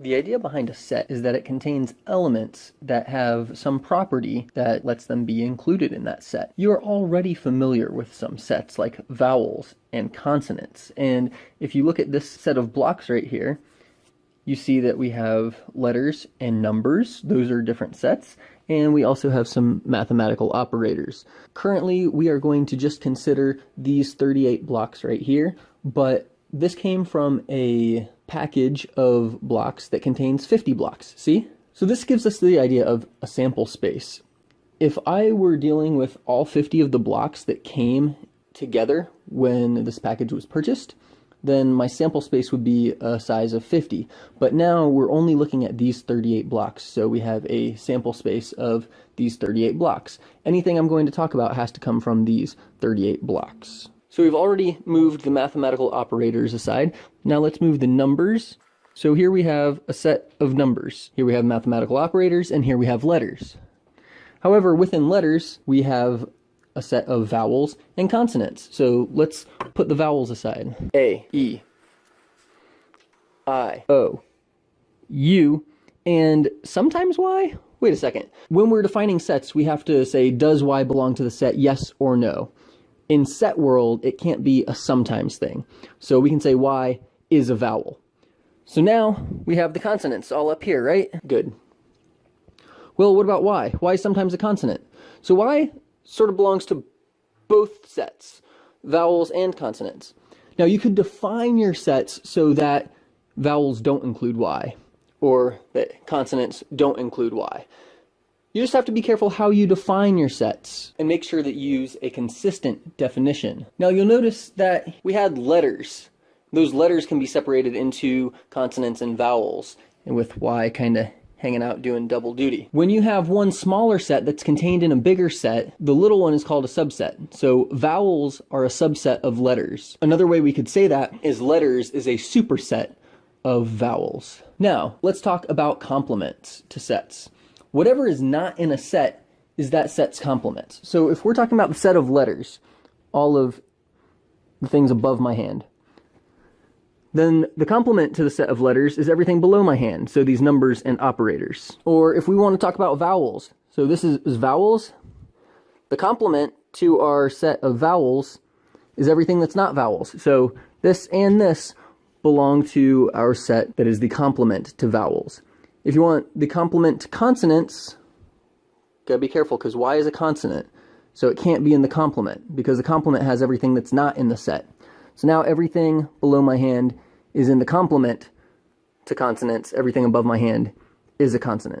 The idea behind a set is that it contains elements that have some property that lets them be included in that set. You are already familiar with some sets like vowels and consonants. And if you look at this set of blocks right here, you see that we have letters and numbers. Those are different sets. And we also have some mathematical operators. Currently, we are going to just consider these 38 blocks right here, but this came from a package of blocks that contains 50 blocks, see? So this gives us the idea of a sample space. If I were dealing with all 50 of the blocks that came together when this package was purchased, then my sample space would be a size of 50. But now we're only looking at these 38 blocks, so we have a sample space of these 38 blocks. Anything I'm going to talk about has to come from these 38 blocks. So we've already moved the mathematical operators aside. Now let's move the numbers. So here we have a set of numbers. Here we have mathematical operators, and here we have letters. However, within letters, we have a set of vowels and consonants. So let's put the vowels aside. A, E, I, O, U, and sometimes Y? Wait a second. When we're defining sets, we have to say, does Y belong to the set, yes or no? In set world, it can't be a sometimes thing. So we can say Y is a vowel. So now we have the consonants all up here, right? Good. Well, what about Y? Y is sometimes a consonant. So Y sort of belongs to both sets, vowels and consonants. Now you could define your sets so that vowels don't include Y, or that consonants don't include Y. You just have to be careful how you define your sets and make sure that you use a consistent definition. Now you'll notice that we had letters. Those letters can be separated into consonants and vowels, and with Y kind of hanging out doing double duty. When you have one smaller set that's contained in a bigger set, the little one is called a subset. So vowels are a subset of letters. Another way we could say that is letters is a superset of vowels. Now, let's talk about complements to sets whatever is not in a set is that set's complement. So if we're talking about the set of letters, all of the things above my hand, then the complement to the set of letters is everything below my hand, so these numbers and operators. Or if we want to talk about vowels, so this is, is vowels, the complement to our set of vowels is everything that's not vowels. So this and this belong to our set that is the complement to vowels. If you want the complement to consonants, gotta be careful because Y is a consonant. So it can't be in the complement because the complement has everything that's not in the set. So now everything below my hand is in the complement to consonants. Everything above my hand is a consonant.